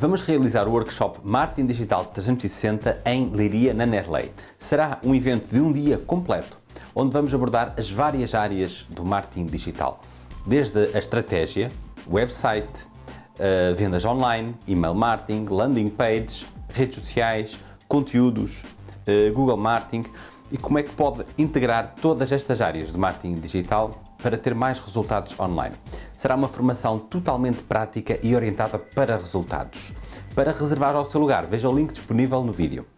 Vamos realizar o workshop Marketing Digital 360 em Leiria, na Nerley. Será um evento de um dia completo, onde vamos abordar as várias áreas do marketing digital, desde a estratégia, website, uh, vendas online, email marketing, landing pages, redes sociais, conteúdos, uh, Google Marketing e como é que pode integrar todas estas áreas de marketing digital para ter mais resultados online. Será uma formação totalmente prática e orientada para resultados. Para reservar o seu lugar, veja o link disponível no vídeo.